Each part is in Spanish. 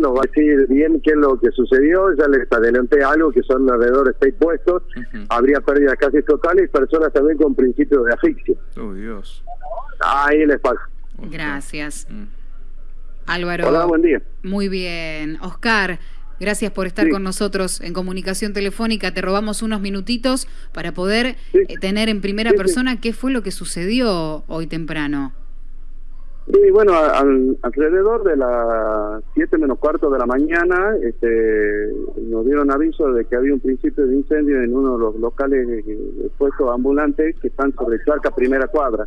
nos va a decir bien qué es lo que sucedió, ya les adelanté algo que son alrededor de seis puestos, habría pérdidas casi totales y personas también con principios de asfixia. Oh, Dios. Ahí les pasa. Gracias. Mm. Álvaro. Hola, buen día. Muy bien. Oscar, gracias por estar Sí. con nosotros en comunicación telefónica. Te robamos unos minutitos para poder Sí. eh, tener en primera Sí, sí. persona qué fue lo que sucedió hoy temprano. Y bueno, alrededor de las 7 menos cuarto de la mañana este, nos dieron aviso de que había un principio de incendio en uno de los locales de, puestos ambulantes que están sobre Charca Primera Cuadra.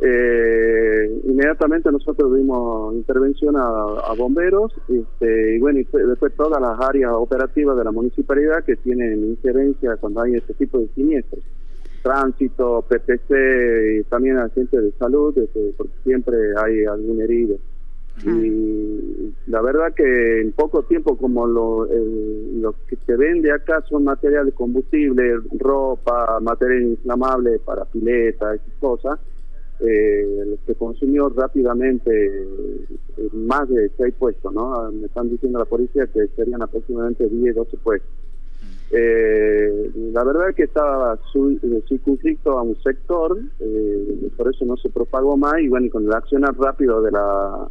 Eh, inmediatamente nosotros dimos intervención a, bomberos este, y bueno, y después todas las áreas operativas de la municipalidad que tienen injerencia cuando hay este tipo de siniestros tránsito, PPC y también agentes de salud, este, porque siempre hay algún herido. Y la verdad que en poco tiempo, como lo, que se vende acá son materiales combustibles, ropa, material inflamable para pileta, esas cosas, eh, se consumió rápidamente eh, más de seis puestos, ¿no? Me están diciendo la policía que serían aproximadamente 10, 12 puestos. Eh, la verdad es que estaba eh, circunscrito a un sector, eh, por eso no se propagó más y bueno, con el accionar rápido de la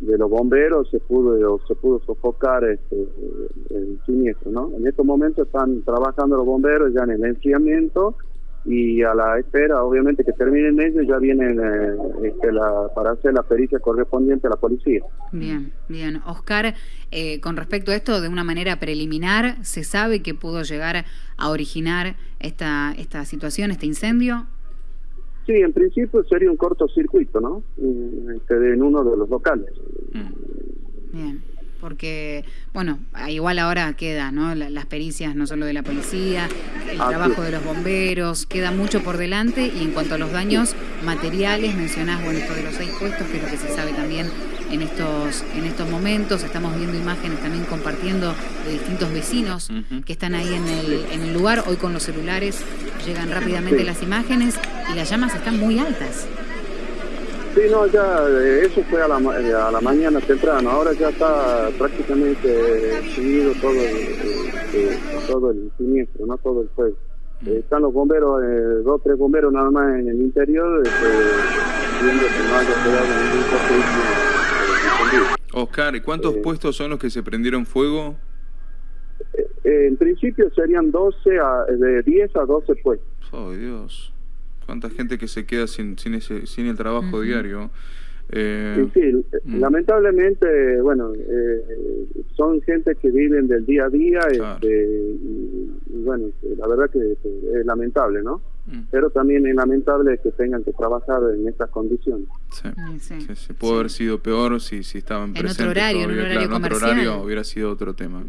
de los bomberos se pudo se pudo sofocar este, el siniestro, ¿no? En estos momentos están trabajando los bomberos ya en el enfriamiento y a la espera, obviamente, que terminen ellos, ya vienen eh, este, la, para hacer la pericia correspondiente a la policía. Bien, bien. Oscar, eh, con respecto a esto, de una manera preliminar, ¿se sabe que pudo llegar a originar esta, esta situación, este incendio? Sí, en principio sería un cortocircuito, ¿no? Mm, Este, en uno de los locales. Bien, porque, bueno, igual ahora queda, ¿no? La- Las pericias no solo de la policía, el Así trabajo es. de los bomberos, queda mucho por delante y en cuanto a los daños materiales, mencionás, bueno, esto de los seis puestos, que es lo que se sabe también en estos, en estos momentos, estamos viendo imágenes también compartiendo de distintos vecinos que están ahí en el, en el lugar, hoy con los celulares llegan rápidamente Sí. las imágenes y las llamas están muy altas. Sí, no, ya eh, eso fue a la, eh, a la mañana temprano. Ahora ya está prácticamente extinguido todo el, eh, eh, todo el siniestro, no todo el fuego. Eh, están los bomberos, eh, dos tres bomberos nada más en el interior, este, viendo que no haya quedado ningún encendido. Oscar, ¿y cuántos Eh. puestos son los que se prendieron fuego? Eh, en principio serían 12 a, de 10 a 12 puestos. Oh, Dios. Cuánta gente que se queda sin, sin, ese, sin el trabajo diario. Eh, Sí, sí, Mm. lamentablemente, bueno, eh, son gente que viven del día a día Claro. este, y, y bueno, la verdad que este, es lamentable, ¿no? mm, Pero también es lamentable que tengan que trabajar en estas condiciones. sí. Sí. Sí, sí, pudo haber sido peor si, si estaban otro presentes horario, en un todavía, horario claro, en otro comercial. horario hubiera sido otro tema.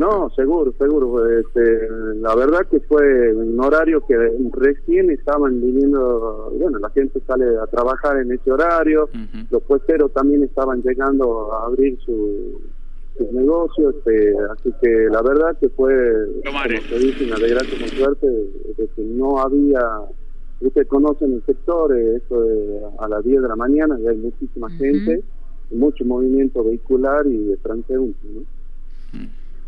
No, seguro, seguro. Este, la verdad que fue un horario que recién estaban viniendo, bueno, la gente sale a trabajar en ese horario, los puesteros también estaban llegando a abrir su, sus negocios, este, así que la verdad que fue, como se dice, una desgracia con suerte, de que no había, ustedes conocen el sector, eh, esto de a las 10 de la mañana, y hay muchísima gente, mucho movimiento vehicular y de transeúnte, ¿no?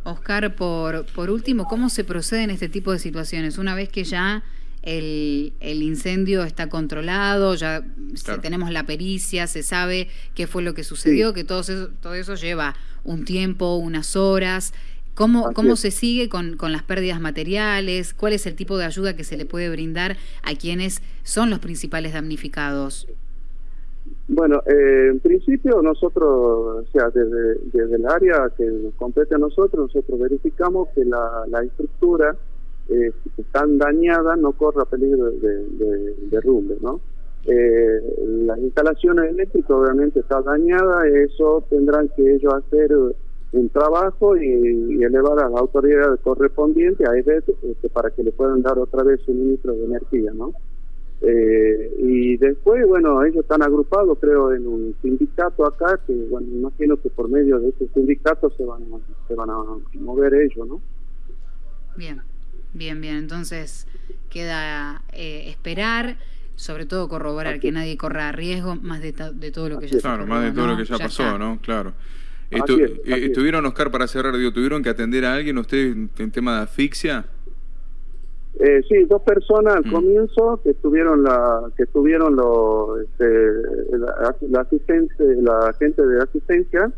Oscar, por, por último, ¿cómo se procede en este tipo de situaciones? Una vez que ya el, el incendio está controlado, ya Claro. tenemos la pericia, se sabe qué fue lo que sucedió, que todo eso, todo eso lleva un tiempo, unas horas. ¿Cómo, cómo se sigue con, con las pérdidas materiales? ¿Cuál es el tipo de ayuda que se le puede brindar a quienes son los principales damnificados? Bueno, eh, en principio nosotros, o sea, desde, desde el área que nos compete a nosotros, nosotros verificamos que la, la estructura eh, si están dañada no corra peligro de, de- derrumbe, ¿no? Eh, las instalaciones eléctricas obviamente está dañada, eso tendrán que ellos hacer un trabajo y, elevar a la autoridad correspondiente a EDET este, para que le puedan dar otra vez suministro de energía, ¿no? Eh, y después, bueno, ellos están agrupados, creo, en un sindicato acá, que, bueno, imagino que por medio de ese sindicato se van a, se van a mover ellos, ¿no? Bien, bien, bien. Entonces queda eh, esperar, sobre todo corroborar Así que es. nadie corra riesgo, más de, to- de todo lo que Así ya es. Claro, más de todo ¿no? lo que ya, pasó, está. ¿no? Claro. ¿Estuvieron, Oscar, para cerrar, digo, tuvieron que atender a alguien ustedes en tema de asfixia? Eh, sí, dos personas al mm. comienzo que estuvieron la que estuvieron los este, la, la, la gente de asistencia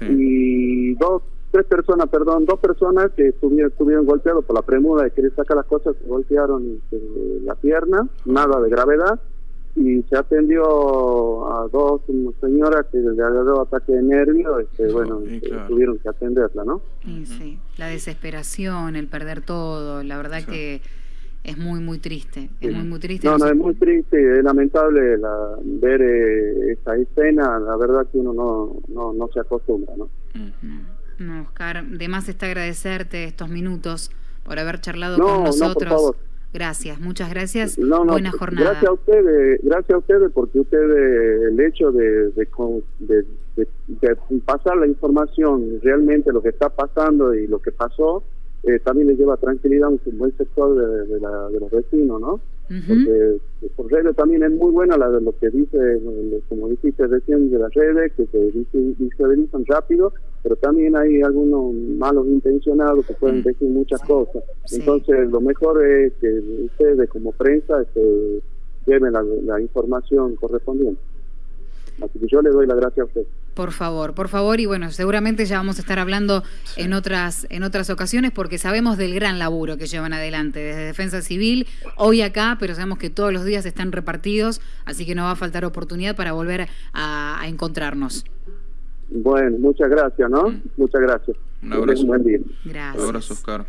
y dos tres personas, perdón, dos personas que estuvieron, estuvieron golpeados por la premura de querer sacar las cosas, se golpearon este, la pierna, nada de gravedad y se atendió a dos señoras que le agarró ataque de nervio, este, bueno, este, tuvieron que atenderla, ¿no? Sí, sí, la desesperación, el perder todo, la verdad que es muy, muy triste, es muy, muy triste. No, no, es muy triste, es lamentable la, ver eh, esa escena, la verdad que uno no, no, no se acostumbra, ¿no? No, Oscar, de más está agradecerte estos minutos por haber charlado con nosotros. No, Gracias, muchas gracias. Buena jornada. Gracias a ustedes, gracias a ustedes porque ustedes el hecho de, de, de, pasar la información realmente lo que está pasando y lo que pasó eh, también les lleva tranquilidad a un buen sector de, la, de los vecinos, ¿no? Porque por redes también es muy buena la de lo que dice, como dijiste recién, de las redes, que se visibilizan rápido, pero también hay algunos malos intencionados que pueden mm. decir muchas cosas. Entonces, lo mejor es que ustedes como prensa este, lleven la información correspondiente. Así que yo le doy la gracia a usted. Por favor, por favor, y bueno, seguramente ya vamos a estar hablando en otras en otras ocasiones porque sabemos del gran laburo que llevan adelante desde Defensa Civil, hoy acá, pero sabemos que todos los días están repartidos, así que no va a faltar oportunidad para volver a, encontrarnos. Bueno, muchas gracias, ¿no? Mm. Muchas gracias. Un abrazo. Un buen día. Gracias. Un abrazo, Oscar.